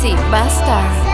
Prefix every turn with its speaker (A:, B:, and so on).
A: Basti Bastard.